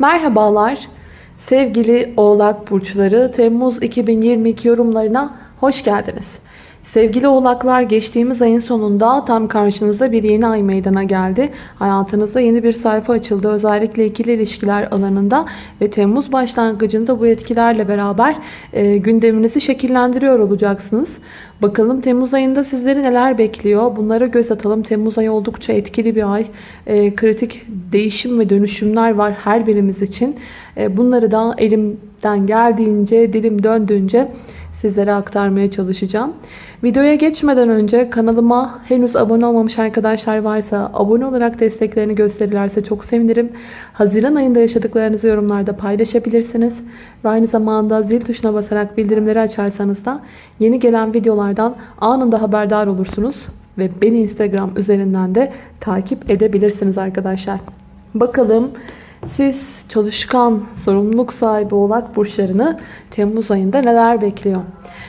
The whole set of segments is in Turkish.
Merhabalar sevgili oğlak burçları Temmuz 2022 yorumlarına hoş geldiniz. Sevgili oğlaklar geçtiğimiz ayın sonunda tam karşınızda bir yeni ay meydana geldi. Hayatınızda yeni bir sayfa açıldı. Özellikle ikili ilişkiler alanında ve Temmuz başlangıcında bu etkilerle beraber e, gündeminizi şekillendiriyor olacaksınız. Bakalım Temmuz ayında sizleri neler bekliyor? Bunlara göz atalım. Temmuz ayı oldukça etkili bir ay. E, kritik değişim ve dönüşümler var her birimiz için. E, bunları da elimden geldiğince, dilim döndüğünce sizlere aktarmaya çalışacağım. Videoya geçmeden önce kanalıma henüz abone olmamış arkadaşlar varsa abone olarak desteklerini gösterirlerse çok sevinirim. Haziran ayında yaşadıklarınızı yorumlarda paylaşabilirsiniz. Ve aynı zamanda zil tuşuna basarak bildirimleri açarsanız da yeni gelen videolardan anında haberdar olursunuz. Ve beni Instagram üzerinden de takip edebilirsiniz arkadaşlar. Bakalım siz çalışkan, sorumluluk sahibi oğlak burçlarını Temmuz ayında neler bekliyor?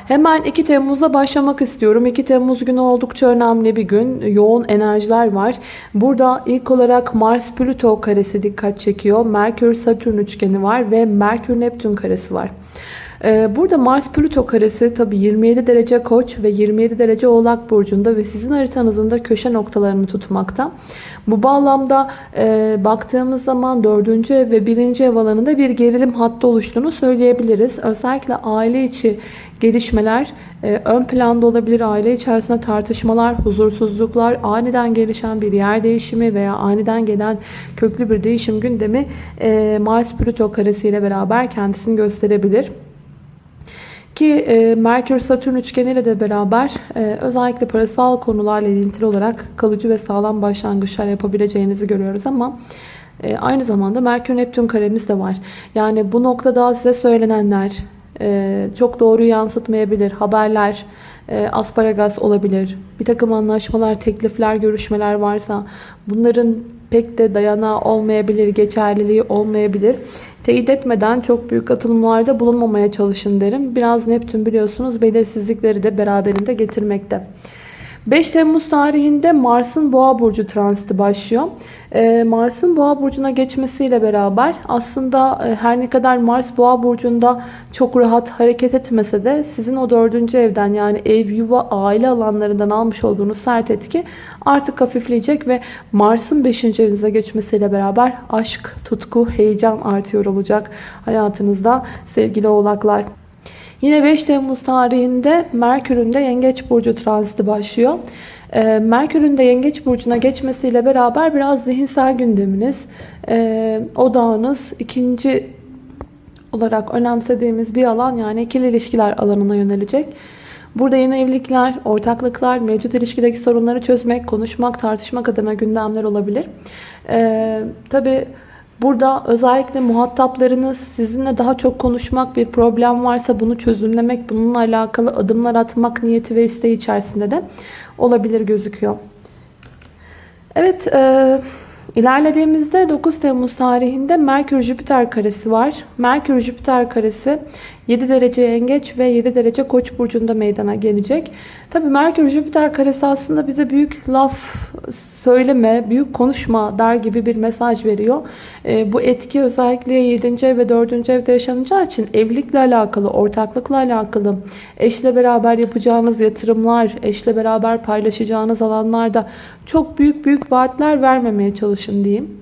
Hemen 2 Temmuz'a başlamak istiyorum. 2 Temmuz günü oldukça önemli bir gün. Yoğun enerjiler var. Burada ilk olarak Mars-Plüto karesi dikkat çekiyor. Merkür-Satürn üçgeni var ve Merkür-Neptün karesi var. Ee, burada Mars-Plüto karesi tabi 27 derece koç ve 27 derece oğlak burcunda ve sizin haritanızın da köşe noktalarını tutmakta. Bu bağlamda e, baktığımız zaman 4. ev ve 1. ev alanında bir gerilim hattı oluştuğunu söyleyebiliriz. Özellikle aile içi gelişmeler e, ön planda olabilir. Aile içerisinde tartışmalar, huzursuzluklar, aniden gelişen bir yer değişimi veya aniden gelen köklü bir değişim gündemi e, Mars-Plüto karesiyle beraber kendisini gösterebilir. Ki e, Merkür-Satürn üçgeniyle de beraber e, özellikle parasal konularla ilintili olarak kalıcı ve sağlam başlangıçlar yapabileceğinizi görüyoruz ama e, aynı zamanda Merkür-Neptün karemiz de var. Yani bu noktada size söylenenler e, çok doğru yansıtmayabilir. Haberler, e, asparagas olabilir. Bir takım anlaşmalar, teklifler, görüşmeler varsa bunların pek de dayanağı olmayabilir, geçerliliği olmayabilir. Teyit etmeden çok büyük atılımlarda bulunmamaya çalışın derim. Biraz Neptün biliyorsunuz belirsizlikleri de beraberinde getirmekte. 5 Temmuz tarihinde Mars'ın Boğa burcu transiti başlıyor. Ee, Mars'ın Boğa burcuna geçmesiyle beraber aslında e, her ne kadar Mars Boğa burcunda çok rahat hareket etmese de sizin o dördüncü evden yani ev, yuva, aile alanlarından almış olduğunuz sert etki artık hafifleyecek ve Mars'ın 5. evinize geçmesiyle beraber aşk, tutku, heyecan artıyor olacak hayatınızda sevgili oğlaklar. Yine 5 Temmuz tarihinde Merkür'ün de Yengeç Burcu transiti başlıyor. Ee, Merkür'ün de Yengeç Burcu'na geçmesiyle beraber biraz zihinsel gündeminiz, e, odağınız ikinci olarak önemsediğimiz bir alan yani ikili ilişkiler alanına yönelecek. Burada yeni evlilikler, ortaklıklar, mevcut ilişkideki sorunları çözmek, konuşmak, tartışmak adına gündemler olabilir. Ee, tabii Burada özellikle muhataplarınız sizinle daha çok konuşmak, bir problem varsa bunu çözümlemek, bununla alakalı adımlar atmak niyeti ve isteği içerisinde de olabilir gözüküyor. Evet, e, ilerlediğimizde 9 Temmuz tarihinde Merkür-Jüpiter karesi var. Merkür-Jüpiter karesi 7 derece yengeç ve 7 derece koç burcunda meydana gelecek. Tabi Merkür-Jüpiter karesi aslında bize büyük laf söyleme, büyük konuşma der gibi bir mesaj veriyor. E, bu etki özellikle 7. ev ve 4. evde yaşanacağı için evlilikle alakalı, ortaklıkla alakalı, eşle beraber yapacağınız yatırımlar, eşle beraber paylaşacağınız alanlarda çok büyük büyük vaatler vermemeye çalışın diyeyim.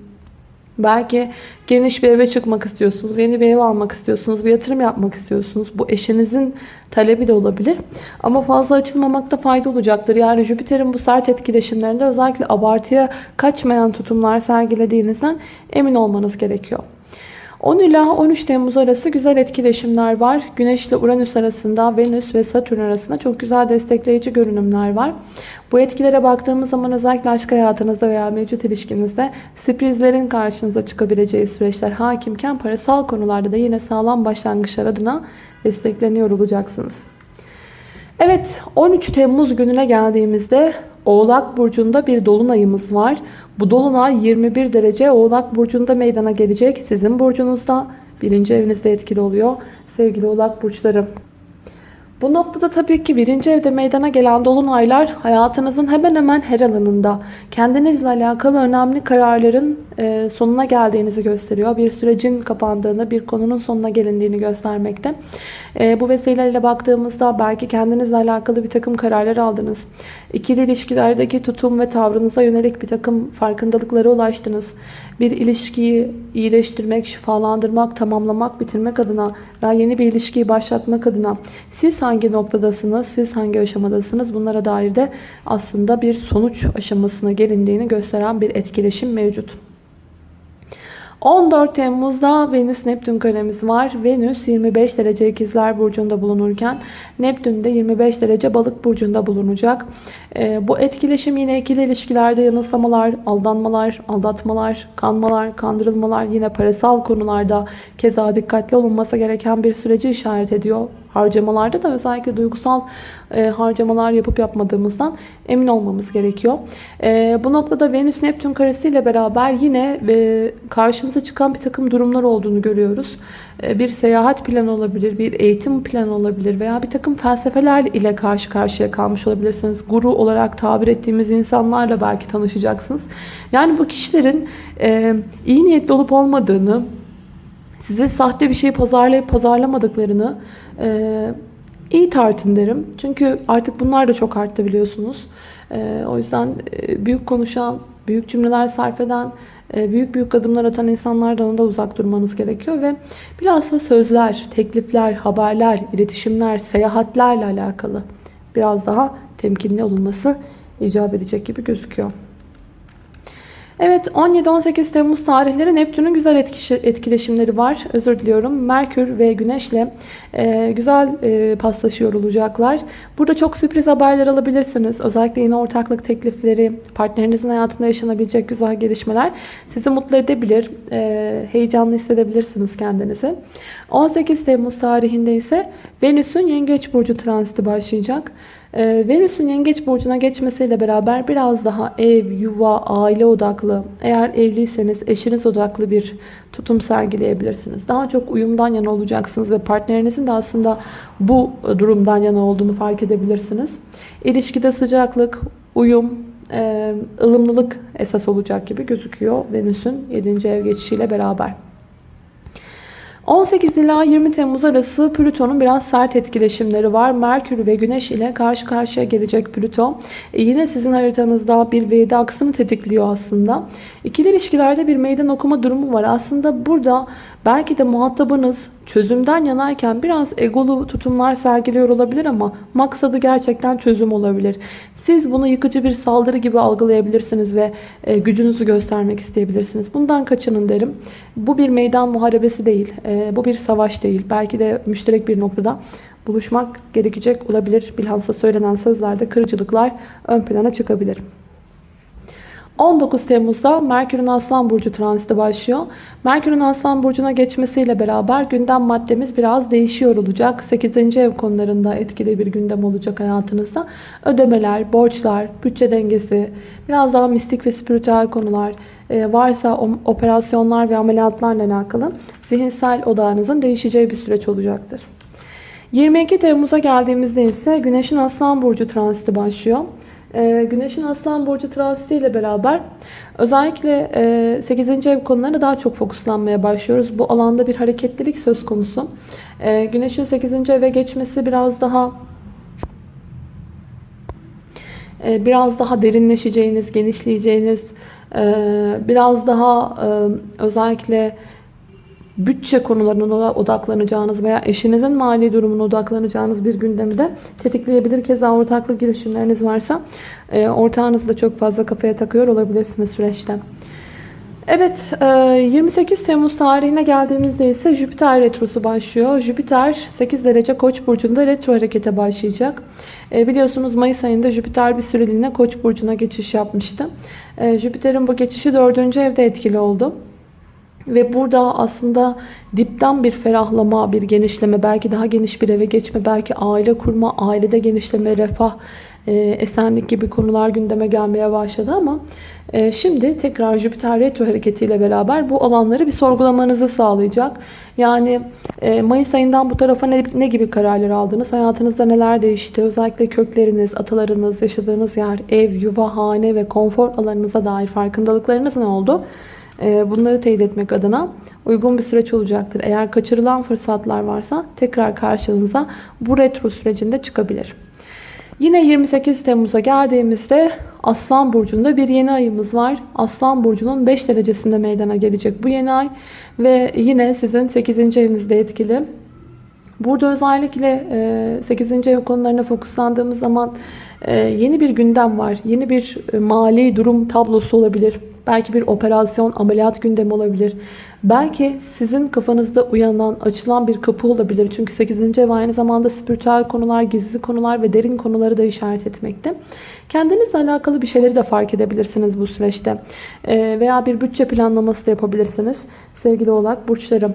Belki geniş bir eve çıkmak istiyorsunuz, yeni bir ev almak istiyorsunuz, bir yatırım yapmak istiyorsunuz. Bu eşinizin talebi de olabilir. Ama fazla açılmamakta fayda olacaktır. Yani Jüpiter'in bu sert etkileşimlerinde özellikle abartıya kaçmayan tutumlar sergilediğinizden emin olmanız gerekiyor. 10 ila 13 Temmuz arası güzel etkileşimler var. Güneş ile Uranüs arasında, Venüs ve Satürn arasında çok güzel destekleyici görünümler var. Bu etkilere baktığımız zaman özellikle aşk hayatınızda veya mevcut ilişkinizde sürprizlerin karşınıza çıkabileceği süreçler hakimken parasal konularda da yine sağlam başlangıçlar adına destekleniyor olacaksınız. Evet 13 Temmuz gününe geldiğimizde Oğlak Burcu'nda bir dolunayımız var. Bu dolunay 21 derece Oğlak Burcu'nda meydana gelecek. Sizin burcunuzda birinci evinizde etkili oluyor. Sevgili Oğlak Burçları. Bu noktada tabii ki birinci evde meydana gelen dolunaylar hayatınızın hemen hemen her alanında kendinizle alakalı önemli kararların e, sonuna geldiğinizi gösteriyor. Bir sürecin kapandığını, bir konunun sonuna gelindiğini göstermekte. E, bu vesileyle baktığımızda belki kendinizle alakalı bir takım kararlar aldınız. İkili ilişkilerdeki tutum ve tavrınıza yönelik bir takım farkındalıklara ulaştınız. Bir ilişkiyi iyileştirmek, şifalandırmak, tamamlamak, bitirmek adına veya yeni bir ilişkiyi başlatmak adına siz hangi noktadasınız, siz hangi aşamadasınız bunlara dair de aslında bir sonuç aşamasına gelindiğini gösteren bir etkileşim mevcut. 14 Temmuz'da Venüs Neptün karemiz var. Venüs 25 derece ikizler burcunda bulunurken Neptün de 25 derece balık burcunda bulunacak. E, bu etkileşim yine ikili ilişkilerde yanılsamalar, aldanmalar, aldatmalar, kanmalar, kandırılmalar yine parasal konularda keza dikkatli olunması gereken bir süreci işaret ediyor harcamalarda da özellikle duygusal e, harcamalar yapıp yapmadığımızdan emin olmamız gerekiyor. E, bu noktada Venüs Neptün karesiyle beraber yine e, karşımıza çıkan bir takım durumlar olduğunu görüyoruz. E, bir seyahat planı olabilir, bir eğitim planı olabilir veya bir takım felsefeler ile karşı karşıya kalmış olabilirsiniz. Guru olarak tabir ettiğimiz insanlarla belki tanışacaksınız. Yani bu kişilerin e, iyi niyetli olup olmadığını, size sahte bir şey pazarlayıp pazarlamadıklarını e, iyi tartın derim. Çünkü artık bunlar da çok arttı biliyorsunuz. E, o yüzden e, büyük konuşan, büyük cümleler sarf eden, e, büyük büyük adımlar atan insanlardan da uzak durmanız gerekiyor. Ve biraz da sözler, teklifler, haberler, iletişimler, seyahatlerle alakalı biraz daha temkinli olunması icap edecek gibi gözüküyor. Evet 17-18 Temmuz tarihleri Neptün'ün güzel etkileşimleri var. Özür diliyorum. Merkür ve Güneş'le e, güzel e, paslaşıyor olacaklar. Burada çok sürpriz haberler alabilirsiniz. Özellikle yine ortaklık teklifleri, partnerinizin hayatında yaşanabilecek güzel gelişmeler sizi mutlu edebilir. E, heyecanlı hissedebilirsiniz kendinizi. 18 Temmuz tarihinde ise Venüs'ün Yengeç Burcu transiti başlayacak. Ee, Venüs'ün yengeç burcuna geçmesiyle beraber biraz daha ev, yuva, aile odaklı, eğer evliyseniz eşiniz odaklı bir tutum sergileyebilirsiniz. Daha çok uyumdan yana olacaksınız ve partnerinizin de aslında bu durumdan yana olduğunu fark edebilirsiniz. İlişkide sıcaklık, uyum, e, ılımlılık esas olacak gibi gözüküyor Venüs'ün 7. ev geçişiyle beraber. 18 ila 20 Temmuz arası Plüton'un biraz sert etkileşimleri var. Merkür ve Güneş ile karşı karşıya gelecek Plüton. E yine sizin haritanızda bir V'de aksını tetikliyor aslında. İkili ilişkilerde bir meydan okuma durumu var. Aslında burada belki de muhatabınız çözümden yanayken biraz egolu tutumlar sergiliyor olabilir ama maksadı gerçekten çözüm olabilir. Siz bunu yıkıcı bir saldırı gibi algılayabilirsiniz ve e, gücünüzü göstermek isteyebilirsiniz. Bundan kaçının derim. Bu bir meydan muharebesi değil. E, bu bir savaş değil. Belki de müşterek bir noktada buluşmak gerekecek olabilir. Bilhassa söylenen sözlerde kırıcılıklar ön plana çıkabilir. 19 Temmuz'da Merkür'ün Aslan Burcu transiti başlıyor. Merkür'ün Aslan Burcu'na geçmesiyle beraber gündem maddemiz biraz değişiyor olacak. 8. ev konularında etkili bir gündem olacak hayatınızda. Ödemeler, borçlar, bütçe dengesi, biraz daha mistik ve spiritüel konular, e, varsa operasyonlar ve ameliyatlarla alakalı zihinsel odağınızın değişeceği bir süreç olacaktır. 22 Temmuz'a geldiğimizde ise Güneş'in Aslan Burcu transiti başlıyor. Ee, Güneş'in Aslan Burcu transiti ile beraber özellikle 8. E, ev konularına daha çok fokuslanmaya başlıyoruz. Bu alanda bir hareketlilik söz konusu. Ee, Güneş'in 8. eve geçmesi biraz daha e, biraz daha derinleşeceğiniz, genişleyeceğiniz, e, biraz daha özellikle bütçe konularına odaklanacağınız veya eşinizin mali durumuna odaklanacağınız bir gündemi de tetikleyebilir. Keza ortaklık girişimleriniz varsa e, ortağınızı da çok fazla kafaya takıyor olabilirsiniz süreçte. Evet 28 e, Temmuz tarihine geldiğimizde ise Jüpiter retrosu başlıyor. Jüpiter 8 derece Koç burcunda retro harekete başlayacak. E, biliyorsunuz Mayıs ayında Jüpiter bir süreliğine Koç burcuna geçiş yapmıştı. Jüpiter'in bu geçişi 4. evde etkili oldu. Ve burada aslında dipten bir ferahlama, bir genişleme, belki daha geniş bir eve geçme, belki aile kurma, ailede genişleme, refah e, esenlik gibi konular gündeme gelmeye başladı ama e, şimdi tekrar Jüpiter retro hareketiyle beraber bu alanları bir sorgulamanızı sağlayacak. Yani e, Mayıs ayından bu tarafa ne, ne gibi kararlar aldınız? Hayatınızda neler değişti? Özellikle kökleriniz, atalarınız, yaşadığınız yer, ev, yuva, hane ve konfor alanınıza dair farkındalıklarınız ne oldu? E, bunları teyit etmek adına uygun bir süreç olacaktır. Eğer kaçırılan fırsatlar varsa tekrar karşınıza bu retro sürecinde çıkabilir. Yine 28 Temmuz'a geldiğimizde Aslan Burcu'nda bir yeni ayımız var. Aslan Burcu'nun 5 derecesinde meydana gelecek bu yeni ay. Ve yine sizin 8. evinizde etkili. Burada özellikle 8. ev konularına fokuslandığımız zaman yeni bir gündem var. Yeni bir mali durum tablosu olabilir. Belki bir operasyon, ameliyat gündemi olabilir. Belki sizin kafanızda uyanan, açılan bir kapı olabilir. Çünkü 8. ev aynı zamanda spiritüel konular, gizli konular ve derin konuları da işaret etmekte. Kendinizle alakalı bir şeyleri de fark edebilirsiniz bu süreçte. Veya bir bütçe planlaması da yapabilirsiniz sevgili oğlak burçlarım.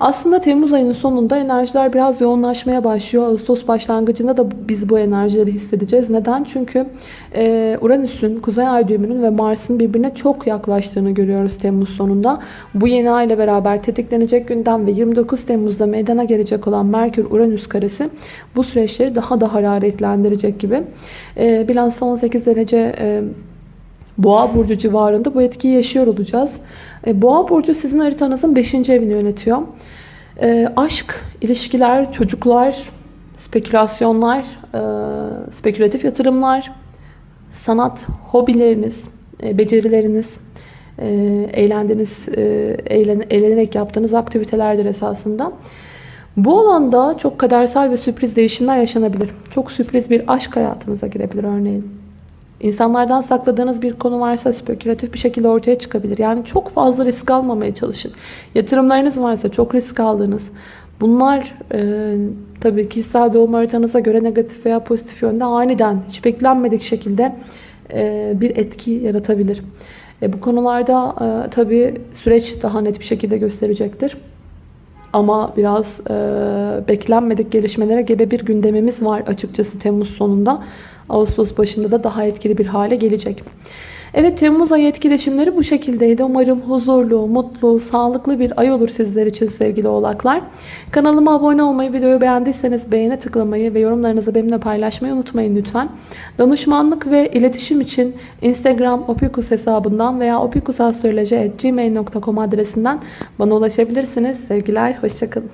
Aslında Temmuz ayının sonunda enerjiler biraz yoğunlaşmaya başlıyor. Ağustos başlangıcında da biz bu enerjileri hissedeceğiz. Neden? Çünkü Uranüs'ün, Kuzey Ay düğümünün ve Mars'ın birbirine çok yaklaştığını görüyoruz Temmuz sonunda. Bu yeni ay ile beraber tetiklenecek gündem ve 29 Temmuz'da meydana gelecek olan Merkür-Uranüs karesi bu süreçleri daha da hararetlendirecek gibi. Bilhassa 18 derece Boğa burcu civarında bu etkiyi yaşıyor olacağız. Boğa burcu sizin haritanızın 5. evini yönetiyor. Aşk, ilişkiler, çocuklar, spekülasyonlar, spekülatif yatırımlar, sanat, hobileriniz, becerileriniz, eğlendiğiniz, eğlenerek yaptığınız aktivitelerdir esasında. Bu alanda çok kadersel ve sürpriz değişimler yaşanabilir. Çok sürpriz bir aşk hayatınıza girebilir örneğin. İnsanlardan sakladığınız bir konu varsa spekülatif bir şekilde ortaya çıkabilir. Yani çok fazla risk almamaya çalışın. Yatırımlarınız varsa çok risk aldığınız. Bunlar e, tabii kişisel doğum haritanıza göre negatif veya pozitif yönde aniden hiç beklenmedik şekilde e, bir etki yaratabilir. E, bu konularda e, tabii süreç daha net bir şekilde gösterecektir. Ama biraz e, beklenmedik gelişmelere gebe bir gündemimiz var açıkçası Temmuz sonunda. Ağustos başında da daha etkili bir hale gelecek. Evet Temmuz ayı etkileşimleri bu şekildeydi. Umarım huzurlu, mutlu, sağlıklı bir ay olur sizler için sevgili oğlaklar. Kanalıma abone olmayı, videoyu beğendiyseniz beğene tıklamayı ve yorumlarınızı benimle paylaşmayı unutmayın lütfen. Danışmanlık ve iletişim için Instagram opikus hesabından veya opikusastroloji.gmail.com adresinden bana ulaşabilirsiniz. Sevgiler, hoşçakalın.